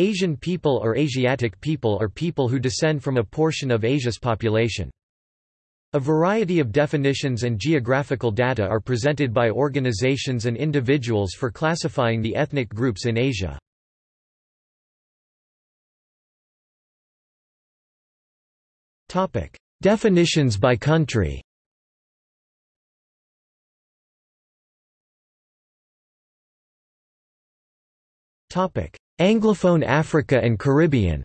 Asian people or Asiatic people are people who descend from a portion of Asia's population. A variety of definitions and geographical data are presented by organizations and individuals for classifying the ethnic groups in Asia. Definitions by country Anglophone Africa and Caribbean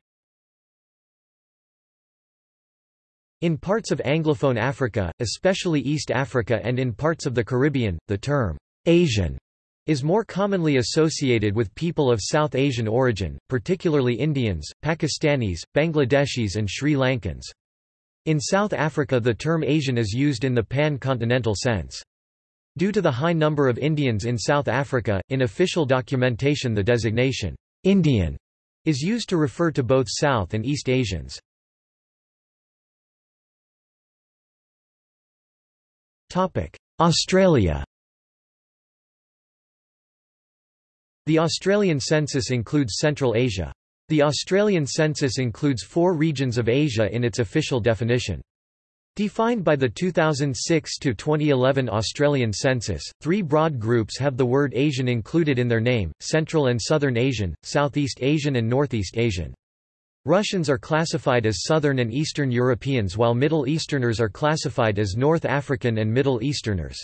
In parts of Anglophone Africa, especially East Africa and in parts of the Caribbean, the term Asian is more commonly associated with people of South Asian origin, particularly Indians, Pakistanis, Bangladeshis and Sri Lankans. In South Africa the term Asian is used in the pan-continental sense. Due to the high number of Indians in South Africa, in official documentation the designation, Indian, is used to refer to both South and East Asians. Australia The Australian census includes Central Asia. The Australian census includes four regions of Asia in its official definition. Defined by the 2006 to 2011 Australian census, three broad groups have the word Asian included in their name, Central and Southern Asian, Southeast Asian and Northeast Asian. Russians are classified as Southern and Eastern Europeans while Middle Easterners are classified as North African and Middle Easterners.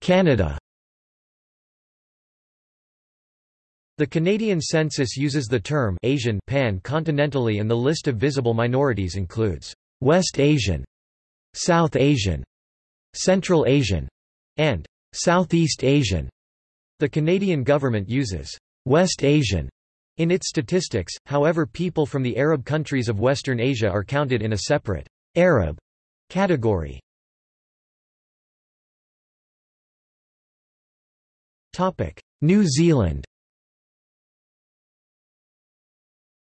Canada The Canadian census uses the term Asian pan-continentally and the list of visible minorities includes West Asian, South Asian, Central Asian, and Southeast Asian. The Canadian government uses West Asian in its statistics, however people from the Arab countries of Western Asia are counted in a separate Arab category. New Zealand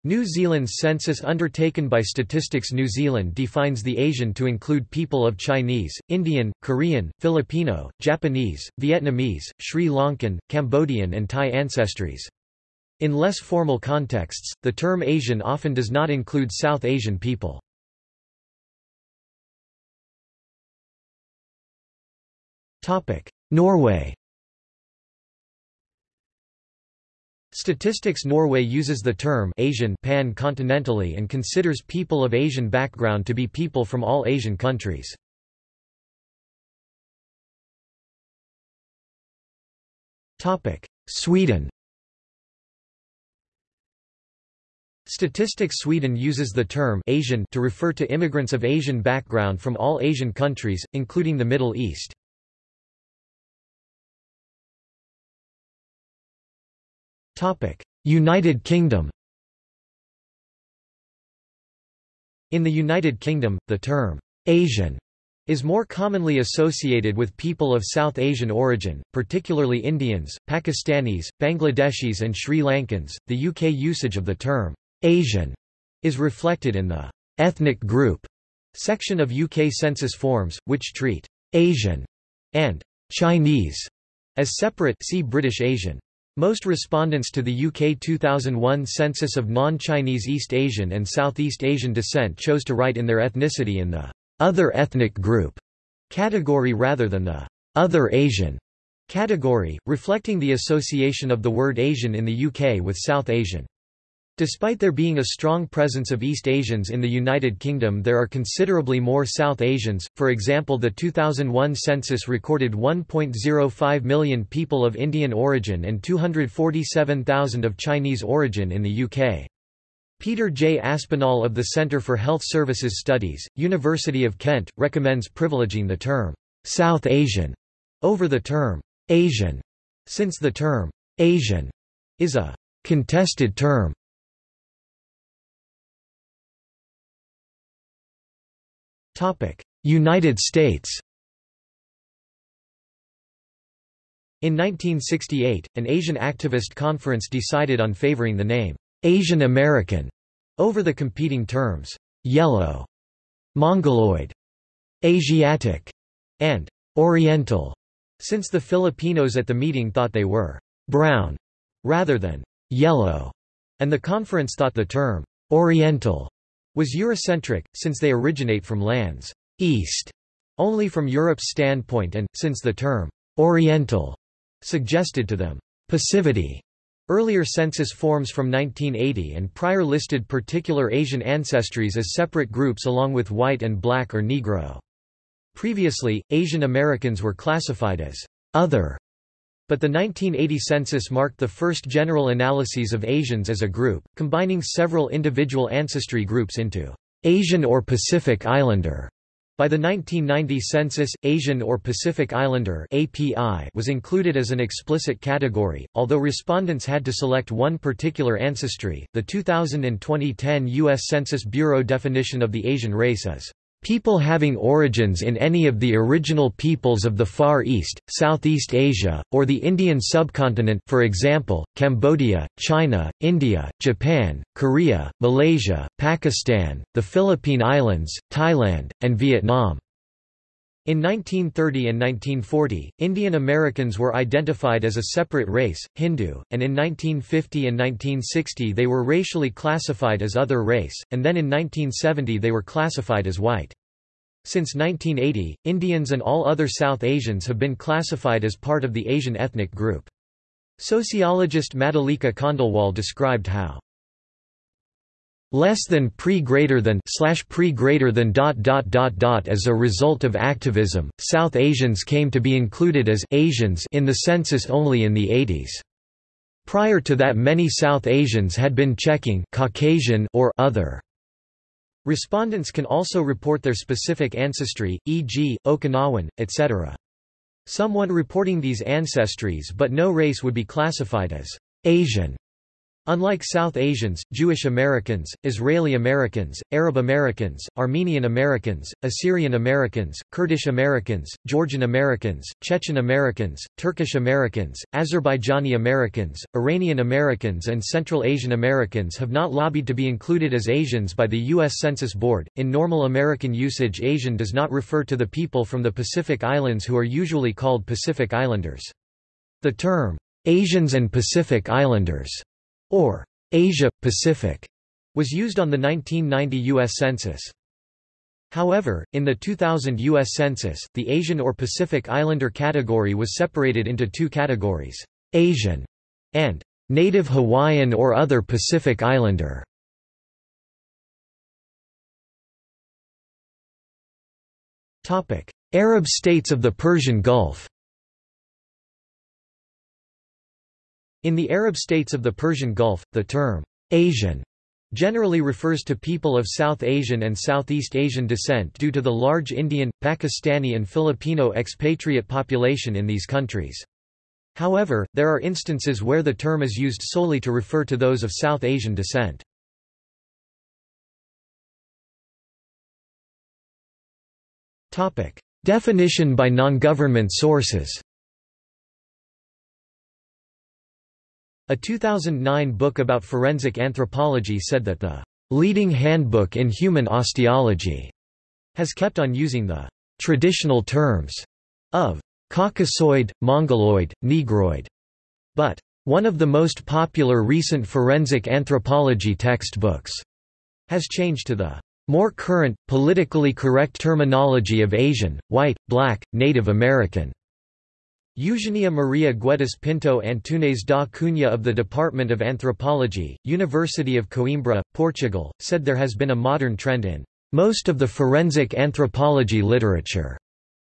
New Zealand's census undertaken by Statistics New Zealand defines the Asian to include people of Chinese, Indian, Korean, Filipino, Japanese, Vietnamese, Sri Lankan, Cambodian and Thai ancestries. In less formal contexts, the term Asian often does not include South Asian people. Norway Statistics Norway uses the term Asian pan-continentally and considers people of Asian background to be people from all Asian countries. Topic: Sweden Statistics Sweden uses the term Asian to refer to immigrants of Asian background from all Asian countries, including the Middle East. United Kingdom In the United Kingdom, the term Asian is more commonly associated with people of South Asian origin, particularly Indians, Pakistanis, Bangladeshis and Sri Lankans. The UK usage of the term Asian is reflected in the ethnic group section of UK census forms, which treat Asian and Chinese as separate see British Asian. Most respondents to the UK 2001 census of non-Chinese East Asian and Southeast Asian descent chose to write in their ethnicity in the other ethnic group category rather than the other Asian category, reflecting the association of the word Asian in the UK with South Asian. Despite there being a strong presence of East Asians in the United Kingdom there are considerably more South Asians, for example the 2001 census recorded 1.05 million people of Indian origin and 247,000 of Chinese origin in the UK. Peter J. Aspinall of the Centre for Health Services Studies, University of Kent, recommends privileging the term «South Asian» over the term «Asian», since the term «Asian» is a «contested term» United States In 1968, an Asian activist conference decided on favoring the name, Asian American, over the competing terms, yellow, mongoloid, Asiatic, and Oriental. Since the Filipinos at the meeting thought they were brown rather than yellow, and the conference thought the term Oriental was Eurocentric, since they originate from lands east only from Europe's standpoint and, since the term Oriental suggested to them passivity. Earlier census forms from 1980 and prior listed particular Asian ancestries as separate groups along with white and black or Negro. Previously, Asian Americans were classified as other, but the 1980 census marked the first general analyses of Asians as a group, combining several individual ancestry groups into Asian or Pacific Islander. By the 1990 census, Asian or Pacific Islander (API) was included as an explicit category, although respondents had to select one particular ancestry. The 2000 and 2010 US Census Bureau definition of the Asian race is People having origins in any of the original peoples of the Far East, Southeast Asia, or the Indian subcontinent for example, Cambodia, China, India, Japan, Korea, Malaysia, Pakistan, the Philippine Islands, Thailand, and Vietnam. In 1930 and 1940, Indian Americans were identified as a separate race, Hindu, and in 1950 and 1960 they were racially classified as other race, and then in 1970 they were classified as white. Since 1980, Indians and all other South Asians have been classified as part of the Asian ethnic group. Sociologist Madhulika Khandelwal described how less than pre greater than slash pre greater than dot dot dot dot as a result of activism south asians came to be included as asians in the census only in the 80s prior to that many south asians had been checking caucasian or other. Respondents can also report their specific ancestry e.g okinawan etc someone reporting these ancestries but no race would be classified as asian Unlike South Asians, Jewish Americans, Israeli Americans, Arab Americans, Armenian Americans, Assyrian Americans, Kurdish Americans, Georgian Americans, Chechen Americans, Turkish Americans, Azerbaijani Americans, Iranian Americans, and Central Asian Americans have not lobbied to be included as Asians by the U.S. Census Bureau. In normal American usage, Asian does not refer to the people from the Pacific Islands who are usually called Pacific Islanders. The term, Asians and Pacific Islanders or Asia Pacific was used on the 1990 U.S. Census. However, in the 2000 U.S. Census, the Asian or Pacific Islander category was separated into two categories, Asian and Native Hawaiian or other Pacific Islander. Arab states of the Persian Gulf In the Arab states of the Persian Gulf, the term, Asian, generally refers to people of South Asian and Southeast Asian descent due to the large Indian, Pakistani and Filipino expatriate population in these countries. However, there are instances where the term is used solely to refer to those of South Asian descent. Definition by non-government sources A 2009 book about forensic anthropology said that the leading handbook in human osteology has kept on using the traditional terms of Caucasoid, Mongoloid, Negroid, but one of the most popular recent forensic anthropology textbooks has changed to the more current, politically correct terminology of Asian, white, black, Native American. Eugenia Maria Guedes Pinto Antunes da Cunha of the Department of Anthropology, University of Coimbra, Portugal, said there has been a modern trend in most of the forensic anthropology literature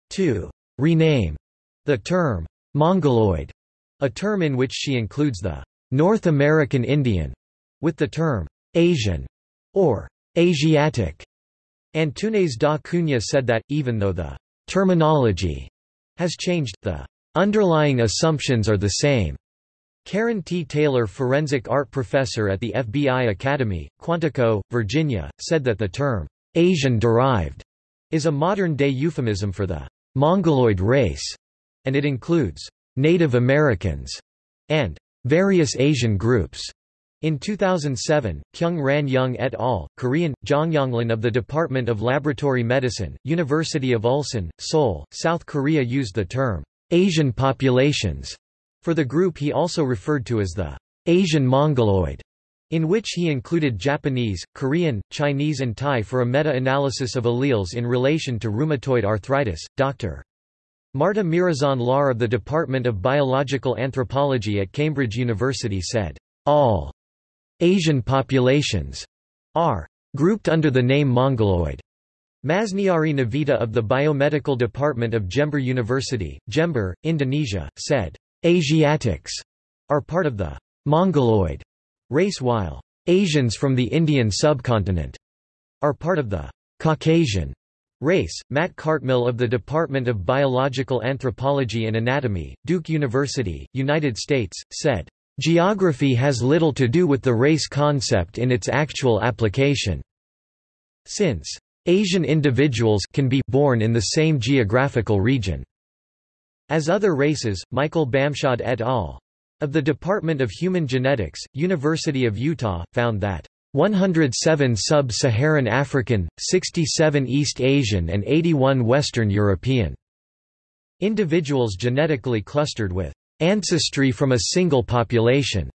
to rename the term Mongoloid, a term in which she includes the North American Indian, with the term Asian or Asiatic. Antunes da Cunha said that, even though the terminology has changed, the Underlying assumptions are the same. Karen T. Taylor forensic art professor at the FBI Academy, Quantico, Virginia, said that the term, Asian-derived, is a modern-day euphemism for the Mongoloid race, and it includes Native Americans and various Asian groups. In 2007, Kyung Ran Young et al., Korean, Jongyonglin of the Department of Laboratory Medicine, University of Ulsan, Seoul, South Korea used the term Asian populations. For the group he also referred to as the Asian Mongoloid, in which he included Japanese, Korean, Chinese and Thai for a meta-analysis of alleles in relation to rheumatoid arthritis. Dr. Marta Mirazón Lahr of the Department of Biological Anthropology at Cambridge University said, All Asian populations are grouped under the name Mongoloid. Masniari Novita of the Biomedical Department of Jember University, Jember, Indonesia, said, Asiatics are part of the Mongoloid race while Asians from the Indian subcontinent are part of the Caucasian race. Matt Cartmill of the Department of Biological Anthropology and Anatomy, Duke University, United States, said, Geography has little to do with the race concept in its actual application. Since Asian individuals can be born in the same geographical region. As other races, Michael Bamshad et al. of the Department of Human Genetics, University of Utah, found that 107 sub-Saharan African, 67 East Asian and 81 Western European individuals genetically clustered with ancestry from a single population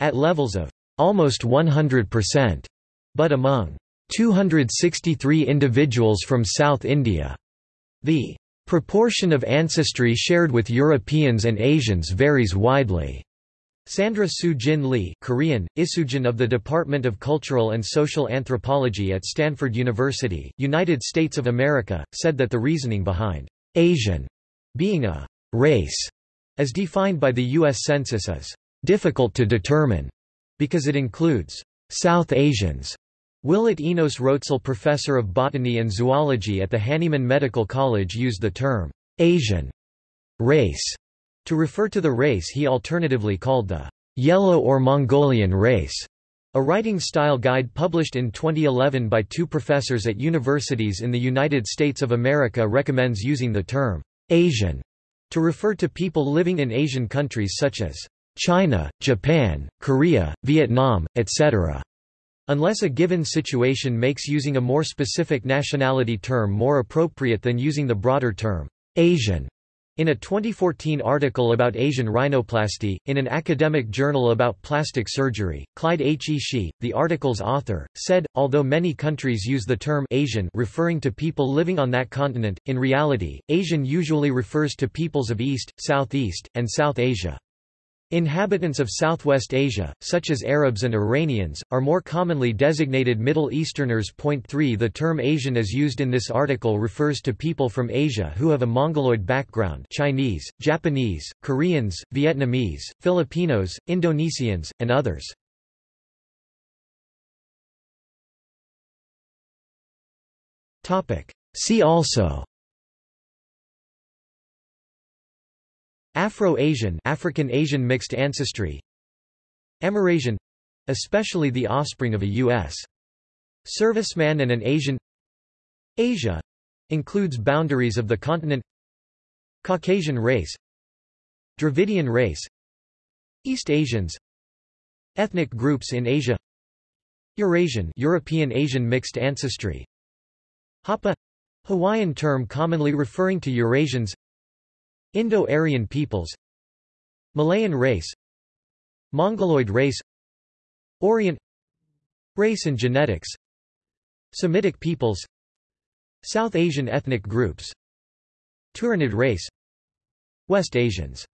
at levels of almost 100%, but among 263 individuals from South India. The proportion of ancestry shared with Europeans and Asians varies widely. Sandra Soo Jin Lee Korean, Isujin of the Department of Cultural and Social Anthropology at Stanford University, United States of America, said that the reasoning behind Asian being a race, as defined by the U.S. Census is difficult to determine, because it includes South Asians. Willett Enos Rotzel professor of botany and zoology at the Hahnemann Medical College used the term Asian race to refer to the race he alternatively called the Yellow or Mongolian race. A writing style guide published in 2011 by two professors at universities in the United States of America recommends using the term Asian to refer to people living in Asian countries such as China, Japan, Korea, Vietnam, etc. Unless a given situation makes using a more specific nationality term more appropriate than using the broader term Asian. In a 2014 article about Asian rhinoplasty, in an academic journal about plastic surgery, Clyde H. Ishii, the article's author, said, although many countries use the term Asian referring to people living on that continent, in reality, Asian usually refers to peoples of East, Southeast, and South Asia. Inhabitants of Southwest Asia, such as Arabs and Iranians, are more commonly designated Middle Easterners. Point 3 The term Asian as used in this article refers to people from Asia who have a Mongoloid background Chinese, Japanese, Koreans, Vietnamese, Filipinos, Indonesians, and others. See also Afro-Asian African Asian mixed ancestry Amerasian especially the offspring of a U.S. serviceman and an Asian Asia includes boundaries of the continent Caucasian race Dravidian race East Asians Ethnic groups in Asia Eurasian European Asian mixed ancestry Hapa Hawaiian term commonly referring to Eurasians Indo-Aryan peoples Malayan race Mongoloid race Orient Race and genetics Semitic peoples South Asian ethnic groups Turanid race West Asians